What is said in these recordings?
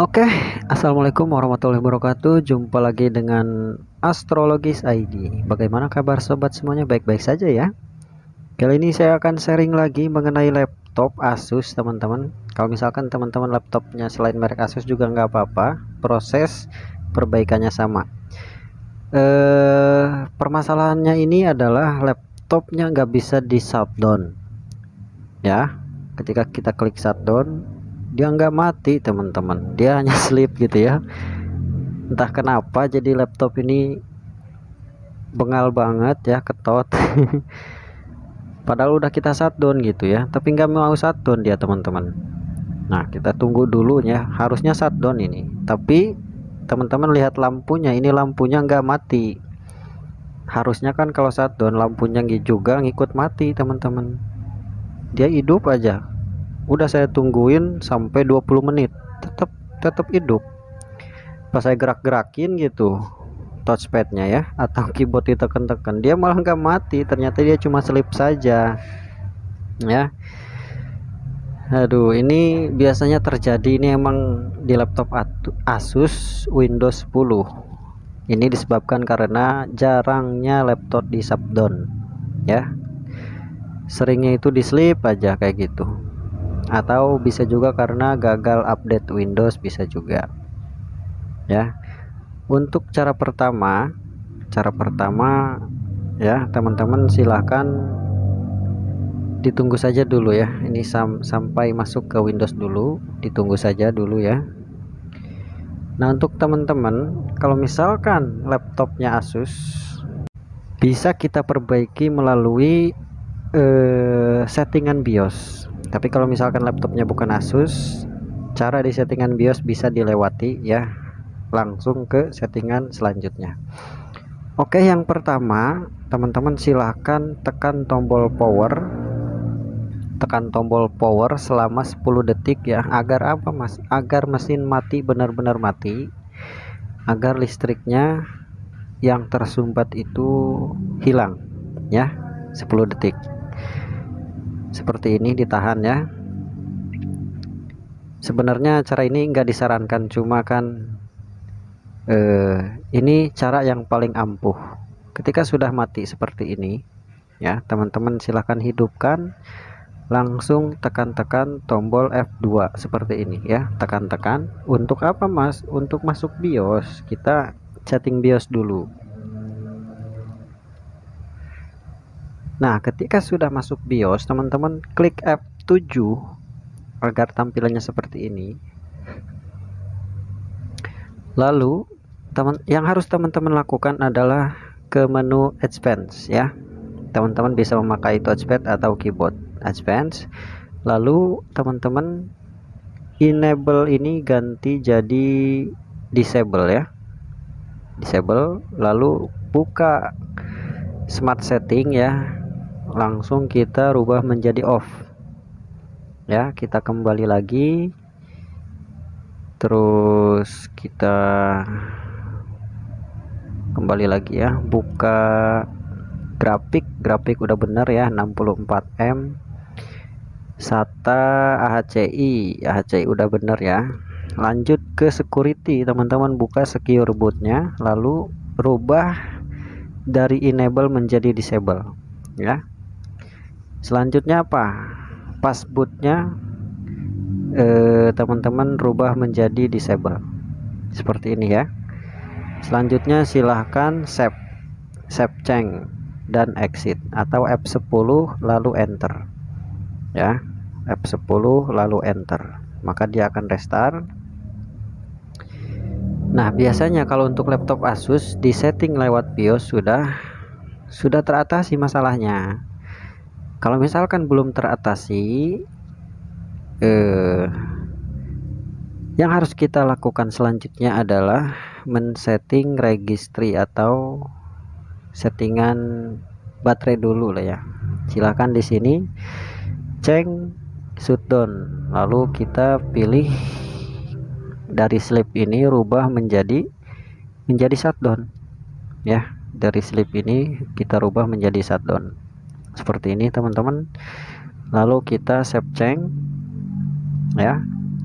Oke, assalamualaikum warahmatullahi wabarakatuh. Jumpa lagi dengan Astrologis ID. Bagaimana kabar sobat semuanya? Baik-baik saja ya. Kali ini saya akan sharing lagi mengenai laptop Asus, teman-teman. Kalau misalkan teman-teman laptopnya selain merek Asus juga nggak apa-apa, proses perbaikannya sama. Eh, permasalahannya ini adalah laptopnya nggak bisa di shutdown. Ya, ketika kita klik shutdown dia nggak mati teman-teman. Dia hanya sleep gitu ya. Entah kenapa jadi laptop ini bengal banget ya ketot. Padahal udah kita shutdown gitu ya. Tapi nggak mau shutdown dia teman-teman. Nah kita tunggu dulu ya. Harusnya shutdown ini. Tapi teman-teman lihat lampunya. Ini lampunya nggak mati. Harusnya kan kalau shutdown lampunya juga ngikut mati teman-teman. Dia hidup aja udah saya tungguin sampai 20 menit. Tetap tetap hidup. Pas saya gerak-gerakin gitu touchpadnya ya atau keyboard ditekan-tekan dia malah nggak mati. Ternyata dia cuma selip saja. Ya. Aduh ini biasanya terjadi ini emang di laptop Asus Windows 10 ini disebabkan karena jarangnya laptop di shutdown ya. Seringnya itu di sleep aja kayak gitu atau bisa juga karena gagal update Windows bisa juga. Ya. Untuk cara pertama cara pertama ya teman-teman silahkan ditunggu saja dulu ya. Ini sam sampai masuk ke Windows dulu ditunggu saja dulu ya. Nah untuk teman-teman kalau misalkan laptopnya Asus bisa kita perbaiki melalui eh, settingan BIOS tapi kalau misalkan laptopnya bukan Asus cara di settingan BIOS bisa dilewati ya. Langsung ke settingan selanjutnya. Oke yang pertama teman-teman silahkan tekan tombol power. Tekan tombol power selama 10 detik ya. Agar apa mas? Agar mesin mati benar-benar mati. Agar listriknya yang tersumbat itu hilang ya. 10 detik seperti ini ditahan ya. Sebenarnya cara ini enggak disarankan cuma kan eh, ini cara yang paling ampuh. Ketika sudah mati seperti ini ya teman-teman silahkan hidupkan. Langsung tekan-tekan tombol F2 seperti ini ya. Tekan-tekan. Untuk apa mas? Untuk masuk BIOS. Kita setting BIOS dulu Nah, ketika sudah masuk BIOS, teman-teman klik F7 agar tampilannya seperti ini. Lalu, teman yang harus teman-teman lakukan adalah ke menu Advance ya. Teman-teman bisa memakai touchpad atau keyboard Advance. Lalu, teman-teman enable ini ganti jadi disable ya. Disable lalu buka smart setting ya langsung kita rubah menjadi off. Ya kita kembali lagi. Terus kita kembali lagi ya. Buka grafik. Grafik udah bener ya 64M SATA AHCI AHCI udah bener ya. Lanjut ke security teman-teman. Buka secure bootnya lalu rubah dari enable menjadi disable. Ya selanjutnya apa? Passbootnya eh, teman-teman rubah menjadi disable. Seperti ini ya. Selanjutnya silahkan save save change dan exit atau F10 lalu enter. Ya F10 lalu enter. Maka dia akan restart. Nah biasanya kalau untuk laptop Asus di setting lewat BIOS sudah sudah teratasi masalahnya kalau misalkan belum teratasi eh, yang harus kita lakukan selanjutnya adalah men-setting registry atau settingan baterai dulu lah ya. Silahkan di sini cek shutdown lalu kita pilih dari sleep ini rubah menjadi menjadi shutdown. Ya dari sleep ini kita rubah menjadi shutdown seperti ini teman-teman. Lalu kita save change ya.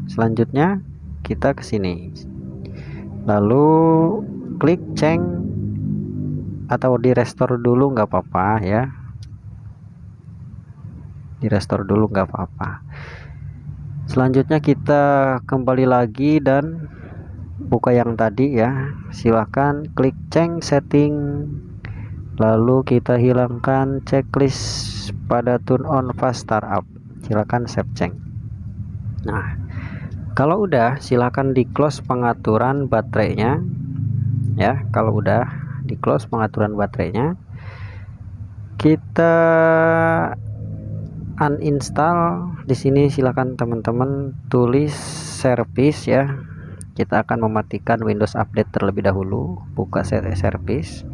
Selanjutnya kita ke sini. Lalu klik change atau di restore dulu nggak apa-apa ya. Di restore dulu nggak apa-apa. Selanjutnya kita kembali lagi dan buka yang tadi ya. Silahkan klik change setting lalu kita hilangkan checklist pada turn on fast startup. Silakan save change nah kalau udah silahkan di close pengaturan baterainya. Ya kalau udah di close pengaturan baterainya kita uninstall. Di sini silakan teman-teman tulis service ya. Kita akan mematikan Windows Update terlebih dahulu. Buka service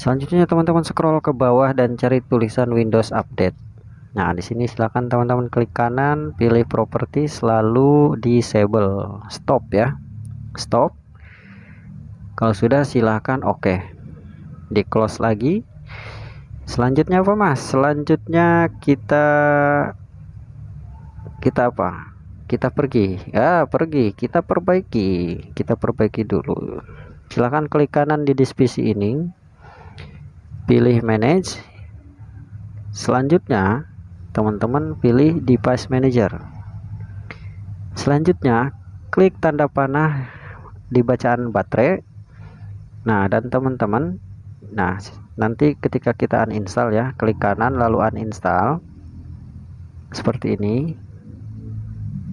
selanjutnya teman-teman scroll ke bawah dan cari tulisan Windows Update. Nah di sini silakan teman-teman klik kanan pilih properties lalu disable. Stop ya. Stop. Kalau sudah silahkan oke. Okay. di close lagi. Selanjutnya apa mas? Selanjutnya kita kita apa? Kita pergi. Ya pergi. Kita perbaiki. Kita perbaiki dulu. Silahkan klik kanan di divisi ini pilih manage. Selanjutnya teman-teman pilih device manager. Selanjutnya klik tanda panah di bacaan baterai. Nah dan teman-teman nah nanti ketika kita uninstall ya klik kanan lalu uninstall. Seperti ini.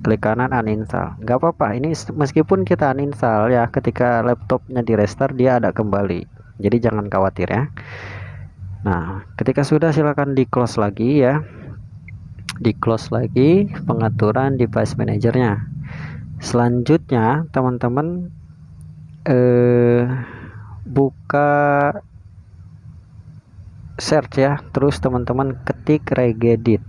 Klik kanan uninstall. Nggak apa-apa ini meskipun kita uninstall ya ketika laptopnya di restart dia ada kembali. Jadi jangan khawatir ya nah ketika sudah silakan di close lagi ya. Di close lagi pengaturan device manajernya. Selanjutnya teman-teman eh, buka search ya. Terus teman-teman ketik regedit.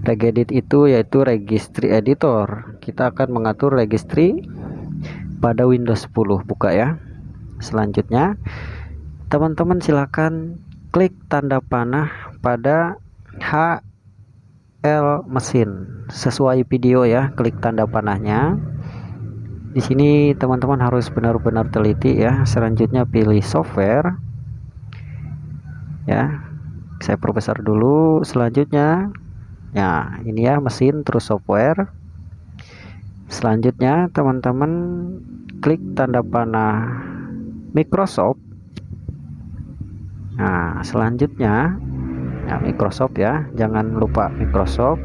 Regedit itu yaitu registry editor. Kita akan mengatur registry pada Windows 10 buka ya. Selanjutnya teman-teman silakan klik tanda panah pada HL mesin. Sesuai video ya klik tanda panahnya. Di sini teman-teman harus benar-benar teliti ya. Selanjutnya pilih software. Ya saya perbesar dulu. Selanjutnya ya ini ya mesin terus software. Selanjutnya teman-teman klik tanda panah Microsoft nah selanjutnya ya Microsoft ya. Jangan lupa Microsoft.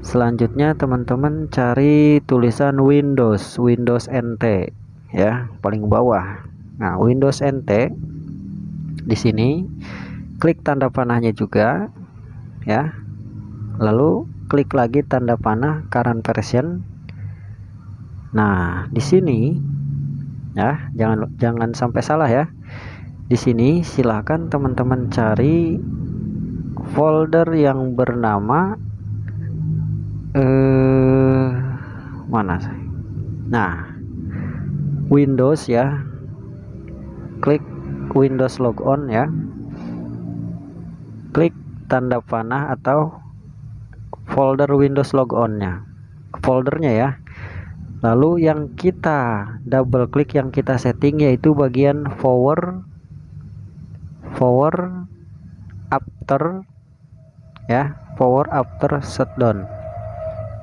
Selanjutnya teman-teman cari tulisan Windows Windows NT ya paling bawah. Nah Windows NT di sini klik tanda panahnya juga ya. Lalu klik lagi tanda panah current version. Nah di sini ya jangan jangan sampai salah ya di sini silahkan teman-teman cari folder yang bernama eh mana nah Windows ya. Klik Windows logon ya. Klik tanda panah atau folder Windows logonnya. Foldernya ya. Lalu yang kita double klik yang kita setting yaitu bagian forward forward after ya power after shutdown.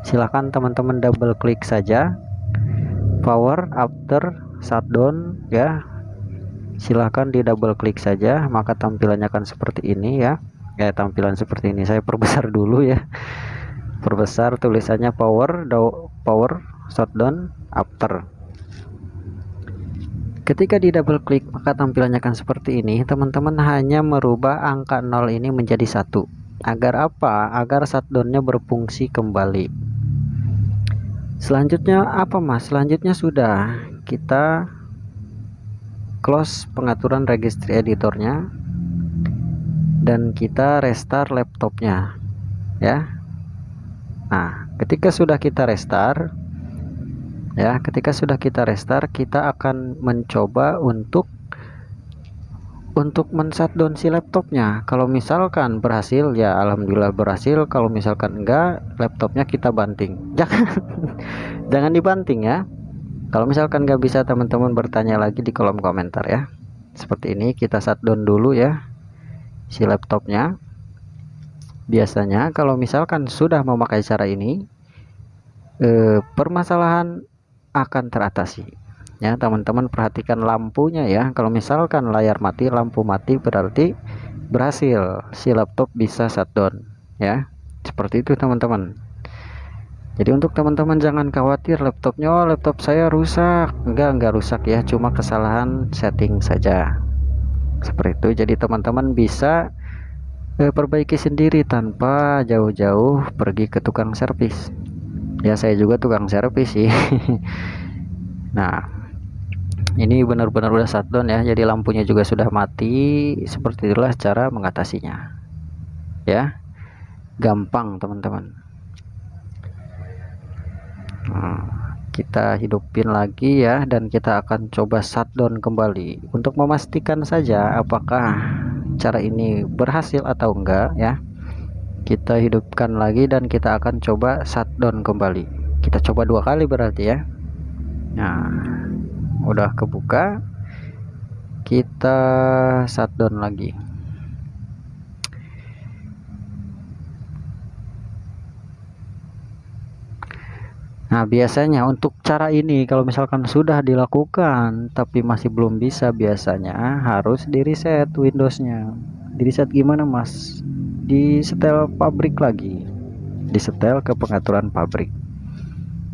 Silahkan teman-teman double klik saja. Power after shutdown ya. Silahkan di double klik saja maka tampilannya akan seperti ini ya. Ya tampilan seperti ini. Saya perbesar dulu ya. Perbesar tulisannya power power shutdown after ketika di double klik maka tampilannya akan seperti ini. Teman-teman hanya merubah angka 0 ini menjadi satu. Agar apa? Agar shutdownnya berfungsi kembali. Selanjutnya apa mas? Selanjutnya sudah. Kita close pengaturan registry editornya. Dan kita restart laptopnya. Ya. Nah ketika sudah kita restart ya ketika sudah kita restart kita akan mencoba untuk untuk men-shutdown si laptopnya. Kalau misalkan berhasil ya alhamdulillah berhasil. Kalau misalkan enggak laptopnya kita banting. Jangan jangan dibanting ya. Kalau misalkan nggak bisa teman-teman bertanya lagi di kolom komentar ya. Seperti ini kita shutdown dulu ya si laptopnya. Biasanya kalau misalkan sudah memakai cara ini eh, permasalahan akan teratasi. Ya teman-teman perhatikan lampunya ya. Kalau misalkan layar mati lampu mati berarti berhasil. Si laptop bisa shutdown ya. Seperti itu teman-teman. Jadi untuk teman-teman jangan khawatir laptopnya oh, laptop saya rusak. Enggak enggak rusak ya cuma kesalahan setting saja. Seperti itu. Jadi teman-teman bisa eh, perbaiki sendiri tanpa jauh-jauh pergi ke tukang servis ya saya juga tukang servis sih. Nah ini benar-benar udah shutdown ya jadi lampunya juga sudah mati. Seperti itulah cara mengatasinya. Ya gampang teman-teman. Nah, kita hidupin lagi ya dan kita akan coba shutdown kembali. Untuk memastikan saja apakah cara ini berhasil atau enggak ya kita hidupkan lagi dan kita akan coba shutdown kembali. Kita coba dua kali berarti ya. Nah udah kebuka. Kita shutdown lagi. Nah biasanya untuk cara ini kalau misalkan sudah dilakukan tapi masih belum bisa biasanya harus di reset Windowsnya. Di reset gimana mas di setel pabrik lagi. Di setel ke pengaturan pabrik.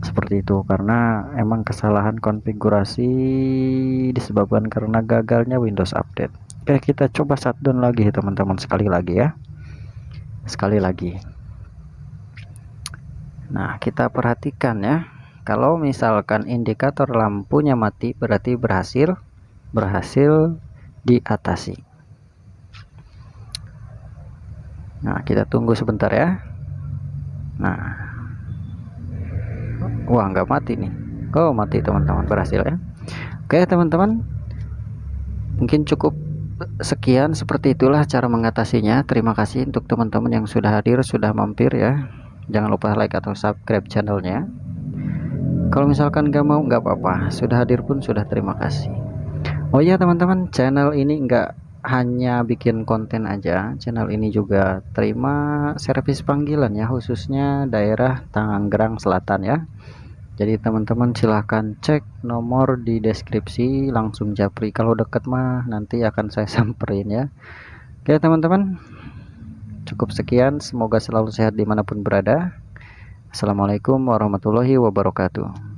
Seperti itu karena emang kesalahan konfigurasi disebabkan karena gagalnya Windows Update. Oke kita coba shutdown lagi teman-teman sekali lagi ya. Sekali lagi. Nah kita perhatikan ya. Kalau misalkan indikator lampunya mati berarti berhasil berhasil diatasi nah kita tunggu sebentar ya. Nah. Wah nggak mati nih. Oh mati teman-teman. Berhasil ya. Oke teman-teman. Mungkin cukup sekian seperti itulah cara mengatasinya. Terima kasih untuk teman-teman yang sudah hadir sudah mampir ya. Jangan lupa like atau subscribe channelnya. Kalau misalkan nggak mau nggak apa-apa. Sudah hadir pun sudah terima kasih. Oh ya teman-teman. Channel ini enggak hanya bikin konten aja. Channel ini juga terima servis panggilan ya khususnya daerah Tangerang Selatan ya. Jadi teman-teman silahkan cek nomor di deskripsi langsung japri. Kalau deket mah nanti akan saya samperin ya. Oke teman-teman. Cukup sekian semoga selalu sehat di mana pun berada. Assalamualaikum warahmatullahi wabarakatuh